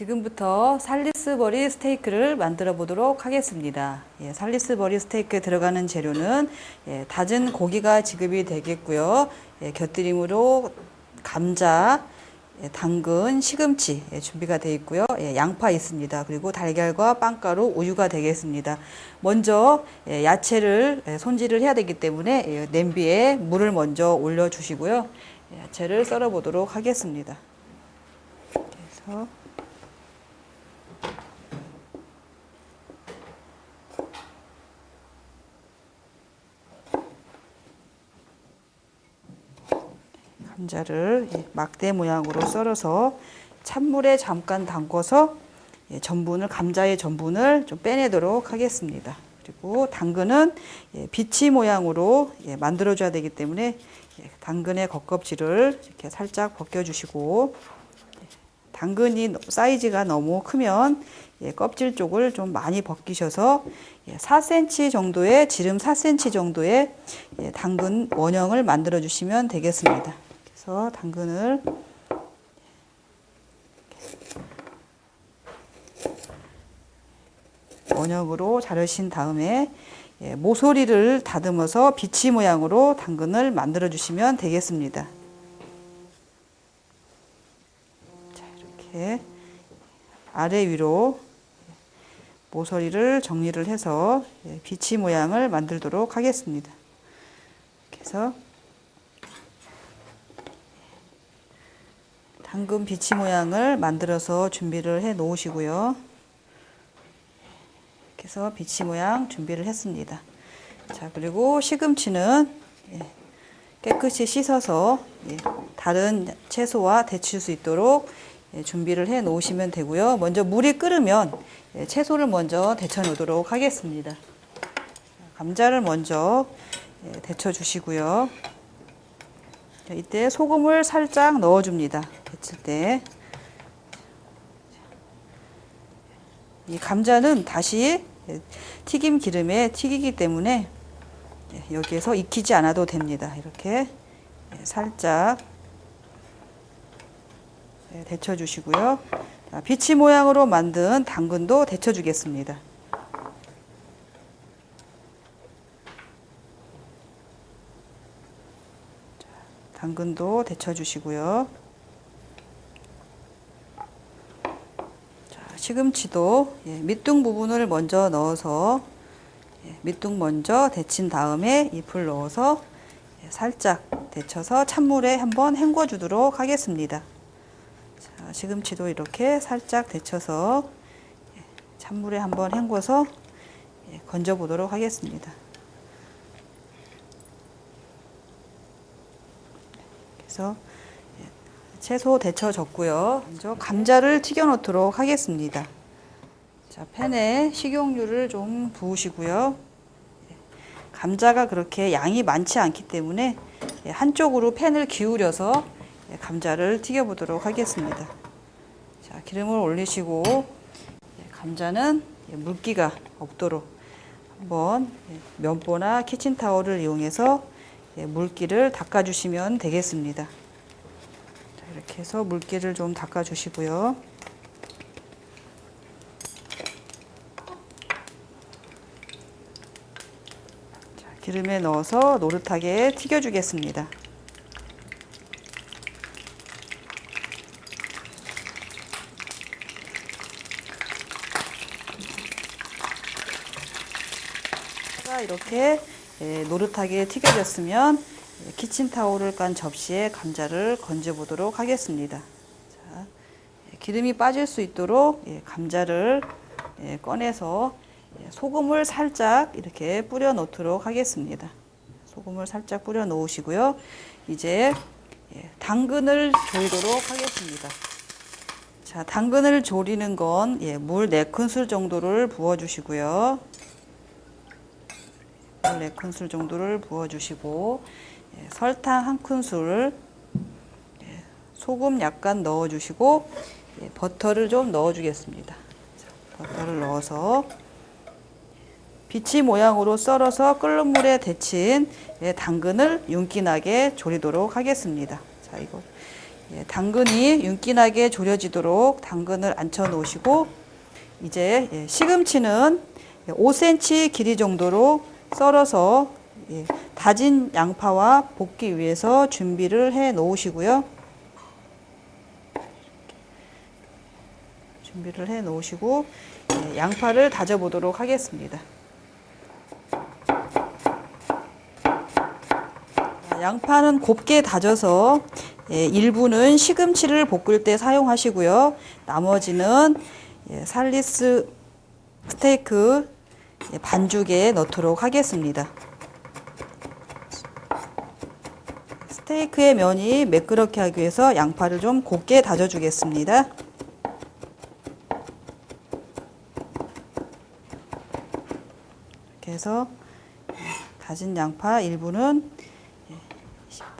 지금부터 살리스버리 스테이크를 만들어 보도록 하겠습니다. 예, 살리스버리 스테이크에 들어가는 재료는 예, 다진 고기가 지급이 되겠고요. 예, 곁들임으로 감자, 예, 당근, 시금치 예, 준비가 되어 있고요. 예, 양파 있습니다. 그리고 달걀과 빵가루, 우유가 되겠습니다. 먼저 예, 야채를 예, 손질을 해야 되기 때문에 예, 냄비에 물을 먼저 올려 주시고요. 예, 야채를 썰어 보도록 하겠습니다. 그래서 감자를 예, 막대 모양으로 썰어서 찬물에 잠깐 담궈서 예, 전분을 감자의 전분을 좀 빼내도록 하겠습니다. 그리고 당근은 예, 비치 모양으로 만들어 줘야 되기 때문에 당근의 겉껍질을 이렇게 살짝 벗겨 주시고 당근이 사이즈가 너무 크면 껍질 쪽을 좀 많이 벗기셔서 4cm 정도의 지름 4cm 정도의 당근 원형을 만들어 주시면 되겠습니다. 그래서 당근을 원형으로 자르신 다음에 예, 모서리를 다듬어서 비치 모양으로 당근을 만들어 주시면 되겠습니다. 자, 이렇게 아래 위로 모서리를 정리를 해서 예, 비치 모양을 만들도록 하겠습니다. 그래서 당근 비치 모양을 만들어서 준비를 해 놓으시고요. 이렇게 해서 비치 모양 준비를 했습니다. 자, 그리고 시금치는 예, 깨끗이 씻어서 예, 다른 채소와 데칠 수 있도록 예, 준비를 해 놓으시면 되고요. 먼저 물이 끓으면 채소를 먼저 데쳐 놓도록 하겠습니다. 감자를 먼저 데쳐 주시고요. 이때 소금을 살짝 넣어줍니다. 데칠 때. 이 감자는 다시 튀김 기름에 튀기기 때문에 여기에서 익히지 않아도 됩니다. 이렇게 살짝 데쳐 주시고요. 비치 모양으로 만든 당근도 데쳐 주겠습니다. 당근도 데쳐 주시고요. 자, 시금치도 예, 밑둥 부분을 먼저 넣어서 예, 밑둥 먼저 데친 다음에 잎을 넣어서 예, 살짝 데쳐서 찬물에 한번 헹궈 주도록 하겠습니다. 자, 시금치도 이렇게 살짝 데쳐서 예, 찬물에 한번 헹궈서 예, 건져 보도록 하겠습니다. 그래서 예, 채소 데쳐졌고요. 먼저 감자를 튀겨 놓도록 하겠습니다. 자, 팬에 식용유를 좀 부으시고요. 예, 감자가 그렇게 양이 많지 않기 때문에 예, 한쪽으로 팬을 기울여서 감자를 튀겨 보도록 하겠습니다. 자, 기름을 올리시고 감자는 물기가 없도록 한번 면보나 키친타올을 이용해서 예, 물기를 닦아 주시면 되겠습니다. 이렇게 해서 물기를 좀 닦아 주시고요. 기름에 넣어서 노릇하게 튀겨 주겠습니다. 이렇게 예, 노릇하게 튀겨졌으면 키친타올을 깐 접시에 감자를 건져 보도록 하겠습니다. 자, 예, 기름이 빠질 수 있도록 예, 감자를 꺼내서 소금을 살짝 이렇게 뿌려 놓도록 하겠습니다. 소금을 살짝 뿌려 놓으시고요. 이제 당근을 조이도록 하겠습니다. 자, 당근을 조리는 건 물 4큰술 정도를 부어 주시고요. 4큰술 정도를 부어주시고 예, 설탕 한 큰술 예, 소금 약간 넣어주시고 예, 버터를 좀 넣어주겠습니다. 버터를 넣어서 비치 모양으로 썰어서 끓는 물에 데친 당근을 윤기나게 조리도록 하겠습니다. 자, 이거 예, 당근이 윤기나게 졸여지도록 당근을 앉혀 놓으시고 이제 예, 시금치는 5cm 길이 정도로 썰어서 예, 다진 양파와 볶기 위해서 준비를 해 놓으시고요. 준비를 해 놓으시고 예, 양파를 다져 보도록 하겠습니다. 양파는 곱게 다져서 예, 일부는 시금치를 볶을 때 사용하시고요. 나머지는 예, 살리스 스테이크 예, 반죽에 넣도록 하겠습니다. 스테이크의 면이 매끄럽게 하기 위해서 양파를 좀 곱게 다져주겠습니다. 이렇게 해서 다진 양파 일부는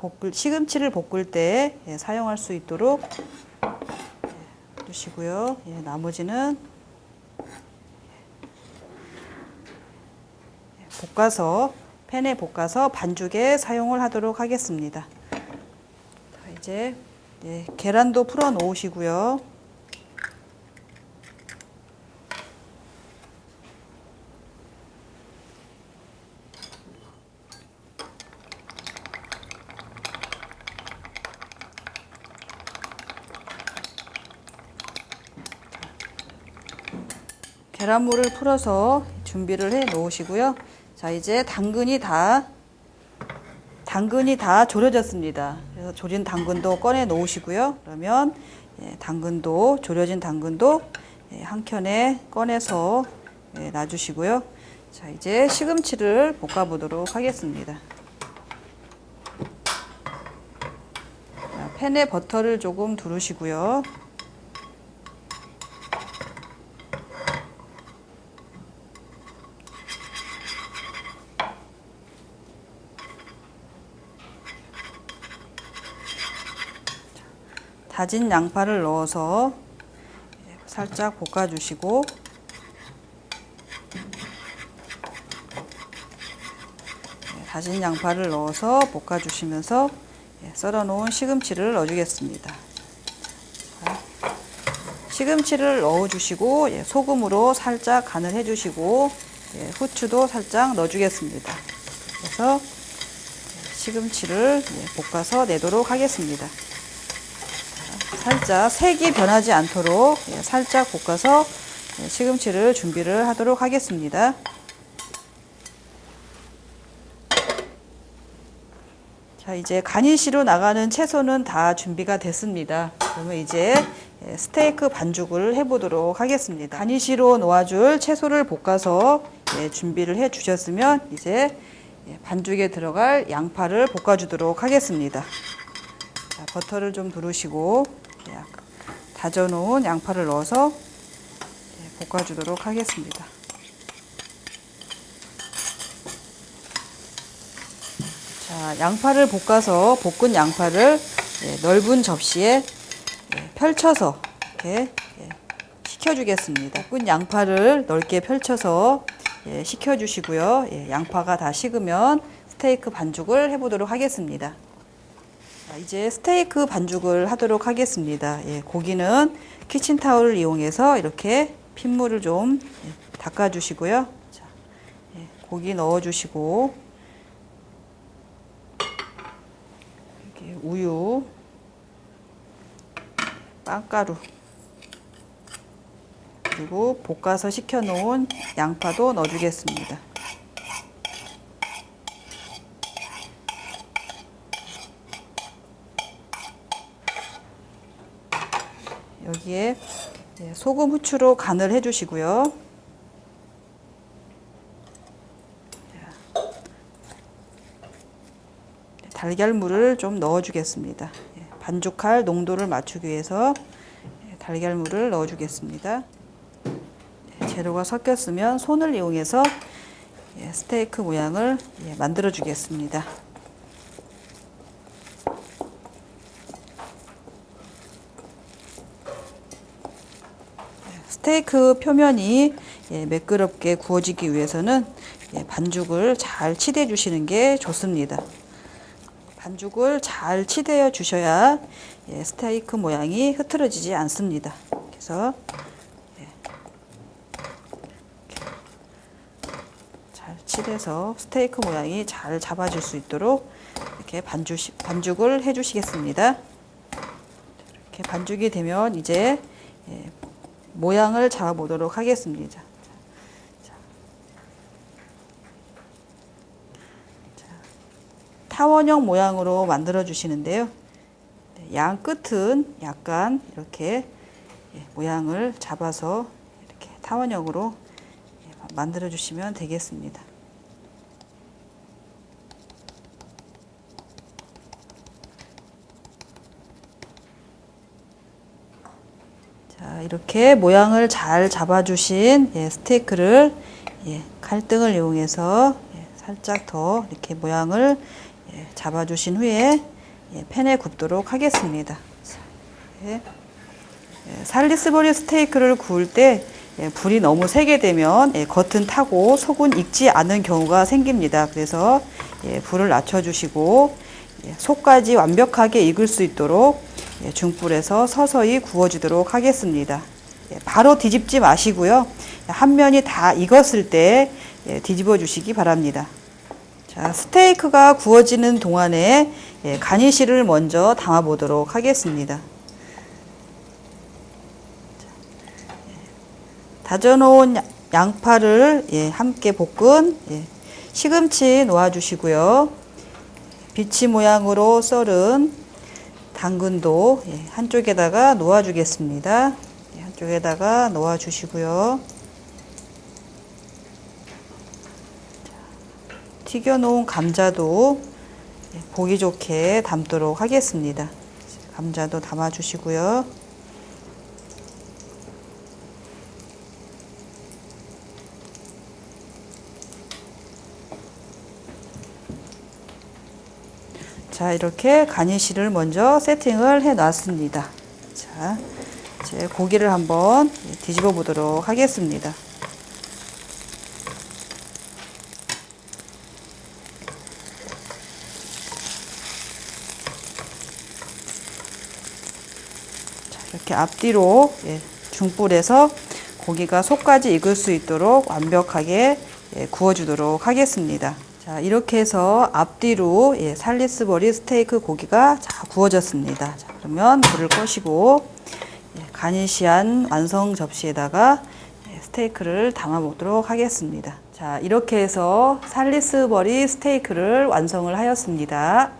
볶을, 시금치를 볶을 때 예, 사용할 수 있도록 예, 두시고요. 예, 나머지는 볶아서 팬에 볶아서 반죽에 사용을 하도록 하겠습니다. 자, 이제 예, 계란도 풀어 놓으시고요. 계란물을 풀어서 준비를 해 놓으시고요. 자, 이제 당근이 다 당근이 다 졸여졌습니다. 그래서 졸인 당근도 꺼내 놓으시고요. 그러면 예, 당근도 졸여진 당근도 예, 한 켠에 꺼내서 예, 놔주시고요. 자, 이제 시금치를 볶아 보도록 하겠습니다. 자, 팬에 버터를 조금 두르시고요. 다진 양파를 넣어서 살짝 볶아주시고 다진 양파를 넣어서 볶아주시면서 썰어 놓은 시금치를 넣어주겠습니다. 시금치를 넣어주시고 소금으로 살짝 간을 해주시고 후추도 살짝 넣어주겠습니다. 그래서 시금치를 볶아서 내도록 하겠습니다. 살짝 색이 변하지 않도록 예, 살짝 볶아서 예, 시금치를 준비를 하도록 하겠습니다. 자, 이제 가니시로 나가는 채소는 다 준비가 됐습니다. 그러면 이제 예, 스테이크 반죽을 해보도록 하겠습니다. 가니시로 놓아줄 채소를 볶아서 준비를 해 주셨으면 이제 반죽에 들어갈 양파를 볶아주도록 하겠습니다. 자, 버터를 좀 두르시고 다져놓은 양파를 넣어서 볶아주도록 하겠습니다. 자, 양파를 볶아서 볶은 양파를 넓은 접시에 펼쳐서 이렇게 식혀주겠습니다. 볶은 양파를 넓게 펼쳐서 식혀주시고요. 양파가 다 식으면 스테이크 반죽을 해보도록 하겠습니다. 이제 스테이크 반죽을 하도록 하겠습니다. 예, 고기는 키친타올을 이용해서 이렇게 핏물을 좀 예, 닦아주시고요. 자, 예, 고기 넣어주시고 우유, 빵가루 그리고 볶아서 식혀놓은 양파도 넣어주겠습니다. 여기에 소금 후추로 간을 해주시고요. 달걀물을 좀 넣어주겠습니다. 예, 반죽할 농도를 맞추기 위해서 예, 달걀물을 넣어주겠습니다. 예, 재료가 섞였으면 손을 이용해서 스테이크 모양을 만들어 주겠습니다. 스테이크 표면이 예, 매끄럽게 구워지기 위해서는 예, 반죽을 잘 치대 주시는 게 좋습니다. 반죽을 잘 치대어 주셔야 예, 스테이크 모양이 흐트러지지 않습니다. 그래서 예, 잘 치대서 스테이크 모양이 잘 잡아줄 수 있도록 이렇게 반죽, 반죽을 해 주시겠습니다. 이렇게 반죽이 되면 이제 예, 모양을 잡아보도록 하겠습니다. 타원형 모양으로 만들어 주시는데요. 네, 양 끝은 약간 이렇게 예, 모양을 잡아서 이렇게 타원형으로 예, 만들어 주시면 되겠습니다. 자, 이렇게 모양을 잘 잡아주신 예, 스테이크를 예, 칼등을 이용해서 예, 살짝 더 이렇게 모양을 예, 잡아주신 후에 예, 팬에 굽도록 하겠습니다. 예, 예, 살리스버리 스테이크를 구울 때 예, 불이 너무 세게 되면 예, 겉은 타고 속은 익지 않은 경우가 생깁니다. 그래서 예, 불을 낮춰주시고 예, 속까지 완벽하게 익을 수 있도록 예, 중불에서 서서히 구워주도록 하겠습니다. 예, 바로 뒤집지 마시고요. 한 면이 다 익었을 때 예, 뒤집어 주시기 바랍니다. 자, 스테이크가 구워지는 동안에 예, 가니쉬를 먼저 담아 보도록 하겠습니다. 다져놓은 양파를 예, 함께 볶은 예, 시금치 놓아주시고요. 비치 모양으로 썰은 당근도 예, 한쪽에다가 놓아주겠습니다. 예, 한쪽에다가 놓아주시고요. 튀겨놓은 감자도 예, 보기 좋게 담도록 하겠습니다. 감자도 담아주시고요. 자, 이렇게 가니쉬를 먼저 세팅을 해 놨습니다. 자, 이제 고기를 한번 뒤집어 보도록 하겠습니다. 자, 이렇게 앞뒤로 예, 중불에서 고기가 속까지 익을 수 있도록 완벽하게 예, 구워주도록 하겠습니다. 자, 이렇게 해서 앞뒤로 예, 살리스버리 스테이크 고기가 자, 구워졌습니다. 자, 그러면 불을 꺼시고 예, 가니시한 완성 접시에다가 예, 스테이크를 담아 보도록 하겠습니다. 자, 이렇게 해서 살리스버리 스테이크를 완성을 하였습니다.